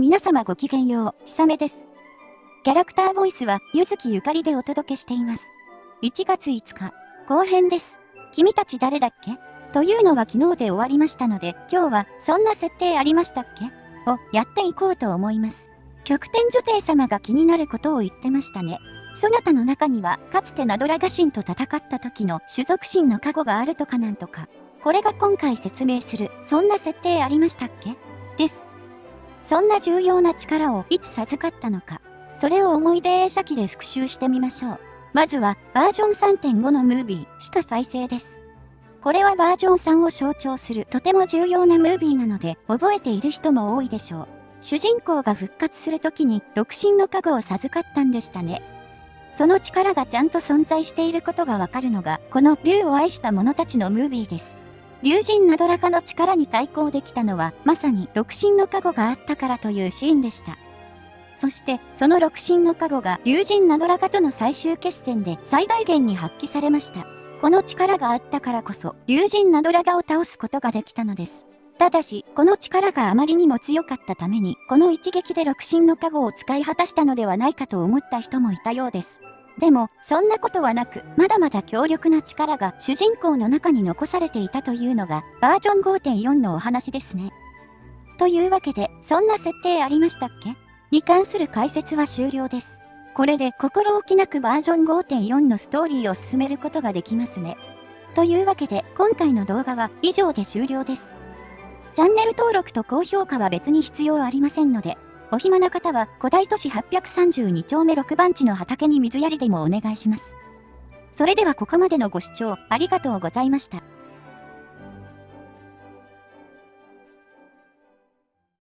皆様ごきげんよう、ひさめです。キャラクターボイスは、ゆずきゆかりでお届けしています。1月5日、後編です。君たち誰だっけ？というのは昨日で終わりましたので、今日は、そんな設定ありましたっけ？をやっていこうと思います。極天女帝様が気になることを言ってましたね。そなたの中には、かつてナドラガ神と戦った時の種族神の過去があるとかなんとか。これが今回説明する、そんな設定ありましたっけ？です。そんな重要な力をいつ授かったのか、それを思い出映写機で復習してみましょう。まずは、バージョン3.5のムービー、首都再生です。これはバージョン3を象徴するとても重要なムービーなので、覚えている人も多いでしょう。主人公が復活するときに、六神の加護を授かったんでしたね。その力がちゃんと存在していることがわかるのが、この竜を愛した者たちのムービーです。竜神ナドラカの力に対抗できたのは、まさに六神の加護があったからというシーンでした。そして、その六神の加護が竜神ナドラカとの最終決戦で最大限に発揮されました。この力があったからこそ、竜神ナドラガを倒すことができたのです。ただし、この力があまりにも強かったために、この一撃で六神の加護を使い果たしたのではないかと思った人もいたようです。でも、そんなことはなく、まだまだ強力な力が主人公の中に残されていたというのが、バージョン5.4のお話ですね。というわけで、そんな設定ありましたっけ？に関する解説は終了です。これで心置きなくバージョン5.4のストーリーを進めることができますね。というわけで、今回の動画は以上で終了です。チャンネル登録と高評価は別に必要ありませんので、お暇な方は古代都市832丁目6番地の畑に水やりでもお願いします。それではここまでのご視聴ありがとうございました。